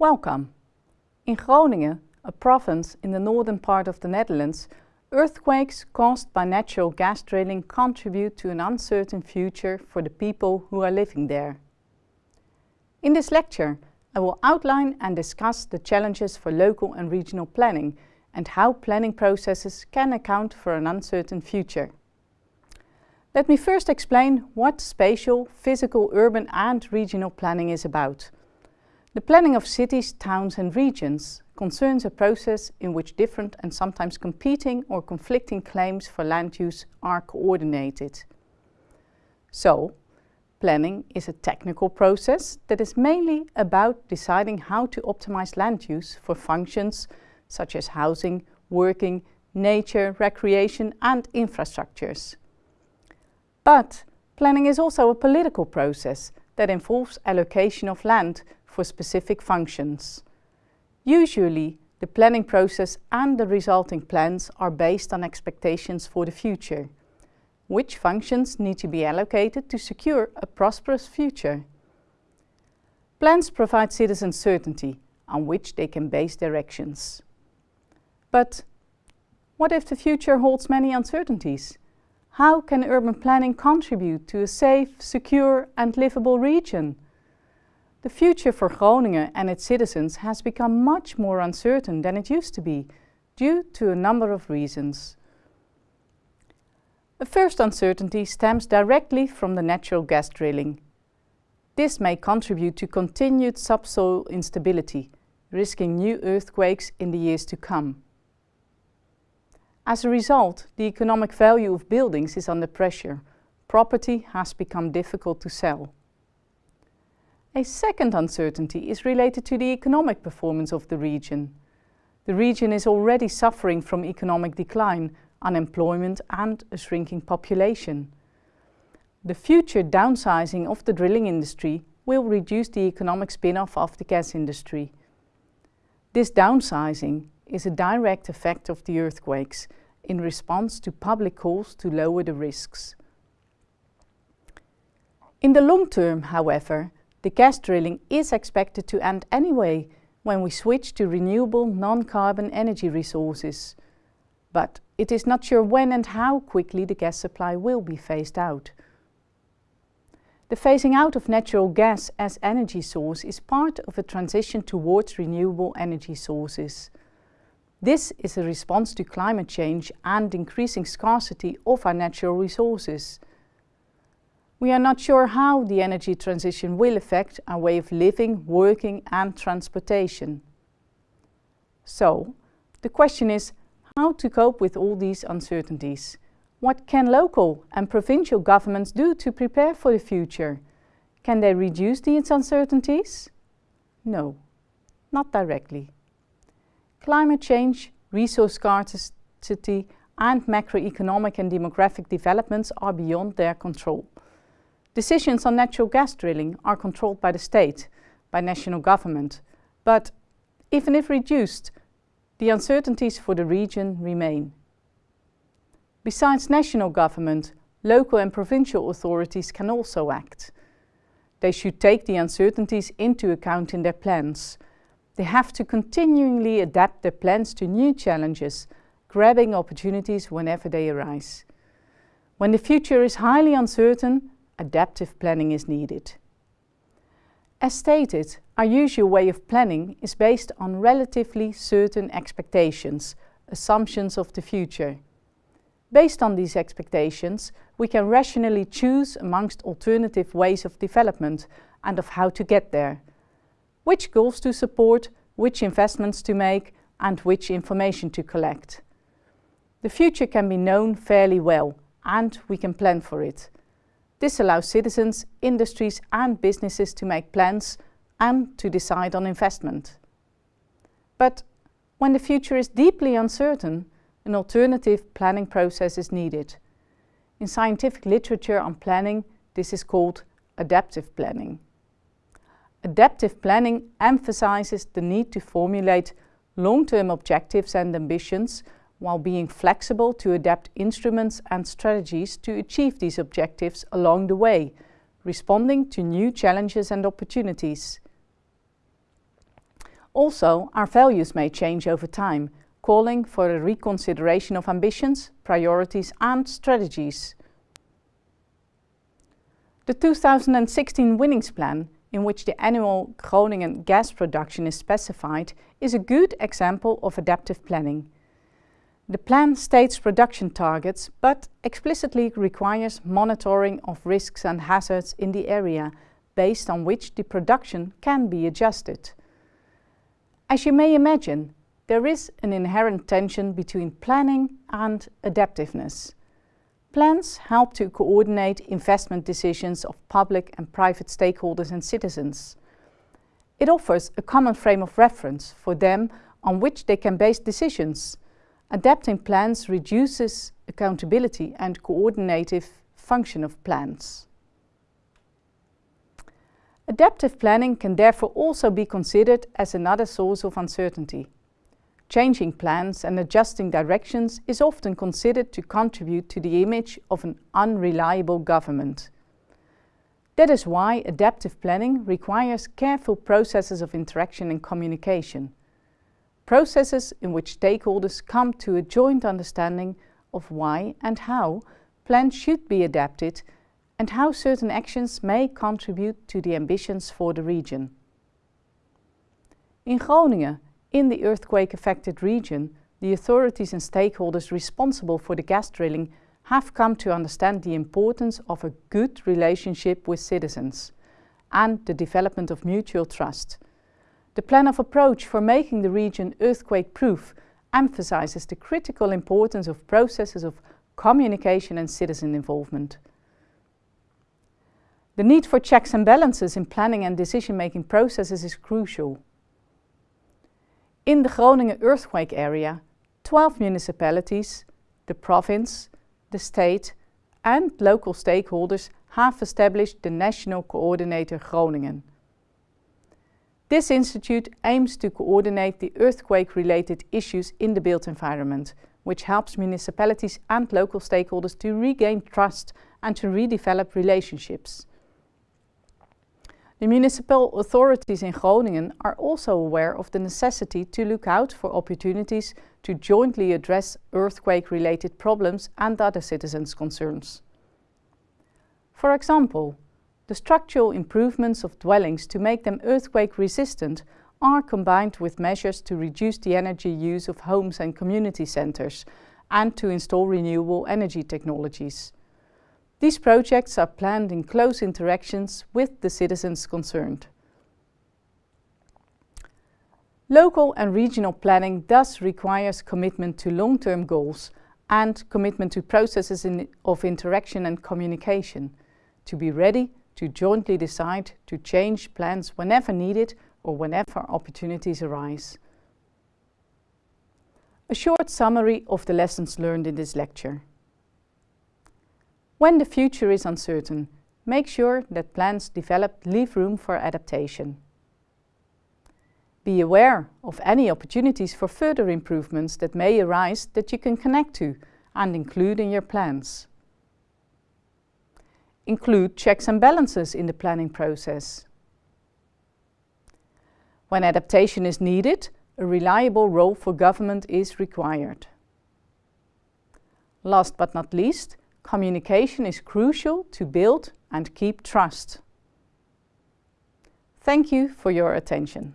Welcome! In Groningen, a province in the northern part of the Netherlands, earthquakes caused by natural gas drilling contribute to an uncertain future for the people who are living there. In this lecture, I will outline and discuss the challenges for local and regional planning and how planning processes can account for an uncertain future. Let me first explain what spatial, physical, urban and regional planning is about. The planning of cities, towns and regions concerns a process in which different and sometimes competing or conflicting claims for land use are coordinated. So, planning is a technical process that is mainly about deciding how to optimize land use for functions such as housing, working, nature, recreation and infrastructures. But planning is also a political process that involves allocation of land for specific functions. Usually, the planning process and the resulting plans are based on expectations for the future. Which functions need to be allocated to secure a prosperous future? Plans provide citizens certainty on which they can base their actions. But what if the future holds many uncertainties? How can urban planning contribute to a safe, secure and livable region? The future for Groningen and its citizens has become much more uncertain than it used to be, due to a number of reasons. The first uncertainty stems directly from the natural gas drilling. This may contribute to continued subsoil instability, risking new earthquakes in the years to come. As a result, the economic value of buildings is under pressure. Property has become difficult to sell. A second uncertainty is related to the economic performance of the region. The region is already suffering from economic decline, unemployment and a shrinking population. The future downsizing of the drilling industry will reduce the economic spin-off of the gas industry. This downsizing is a direct effect of the earthquakes in response to public calls to lower the risks. In the long term, however, the gas drilling is expected to end anyway when we switch to renewable non-carbon energy resources. But it is not sure when and how quickly the gas supply will be phased out. The phasing out of natural gas as energy source is part of a transition towards renewable energy sources. This is a response to climate change and increasing scarcity of our natural resources. We are not sure how the energy transition will affect our way of living, working and transportation. So, the question is how to cope with all these uncertainties. What can local and provincial governments do to prepare for the future? Can they reduce these uncertainties? No, not directly. Climate change, resource scarcity and macroeconomic and demographic developments are beyond their control. Decisions on natural gas drilling are controlled by the state, by national government, but even if reduced, the uncertainties for the region remain. Besides national government, local and provincial authorities can also act. They should take the uncertainties into account in their plans. They have to continually adapt their plans to new challenges, grabbing opportunities whenever they arise. When the future is highly uncertain, adaptive planning is needed. As stated, our usual way of planning is based on relatively certain expectations, assumptions of the future. Based on these expectations, we can rationally choose amongst alternative ways of development and of how to get there. Which goals to support, which investments to make and which information to collect. The future can be known fairly well and we can plan for it. This allows citizens, industries and businesses to make plans and to decide on investment. But when the future is deeply uncertain, an alternative planning process is needed. In scientific literature on planning, this is called adaptive planning. Adaptive planning emphasizes the need to formulate long-term objectives and ambitions while being flexible to adapt instruments and strategies to achieve these objectives along the way, responding to new challenges and opportunities. Also, our values may change over time, calling for a reconsideration of ambitions, priorities and strategies. The 2016 Winnings Plan, in which the annual Groningen gas production is specified, is a good example of adaptive planning. The plan states production targets, but explicitly requires monitoring of risks and hazards in the area, based on which the production can be adjusted. As you may imagine, there is an inherent tension between planning and adaptiveness. Plans help to coordinate investment decisions of public and private stakeholders and citizens. It offers a common frame of reference for them on which they can base decisions. Adapting plans reduces accountability and coordinative function of plans. Adaptive planning can therefore also be considered as another source of uncertainty. Changing plans and adjusting directions is often considered to contribute to the image of an unreliable government. That is why adaptive planning requires careful processes of interaction and communication. Processes in which stakeholders come to a joint understanding of why and how plans should be adapted and how certain actions may contribute to the ambitions for the region. In Groningen, in the earthquake-affected region, the authorities and stakeholders responsible for the gas drilling have come to understand the importance of a good relationship with citizens and the development of mutual trust. The plan of approach for making the region earthquake-proof emphasizes the critical importance of processes of communication and citizen involvement. The need for checks and balances in planning and decision-making processes is crucial. In the Groningen earthquake area, 12 municipalities, the province, the state and local stakeholders have established the National Coordinator Groningen. This institute aims to coordinate the earthquake-related issues in the built environment, which helps municipalities and local stakeholders to regain trust and to redevelop relationships. The municipal authorities in Groningen are also aware of the necessity to look out for opportunities to jointly address earthquake-related problems and other citizens' concerns. For example, the structural improvements of dwellings to make them earthquake-resistant are combined with measures to reduce the energy use of homes and community centres and to install renewable energy technologies. These projects are planned in close interactions with the citizens concerned. Local and regional planning thus requires commitment to long-term goals and commitment to processes in of interaction and communication, to be ready to jointly decide to change plans whenever needed or whenever opportunities arise. A short summary of the lessons learned in this lecture. When the future is uncertain, make sure that plans developed leave room for adaptation. Be aware of any opportunities for further improvements that may arise that you can connect to and include in your plans. Include checks and balances in the planning process. When adaptation is needed, a reliable role for government is required. Last but not least, communication is crucial to build and keep trust. Thank you for your attention.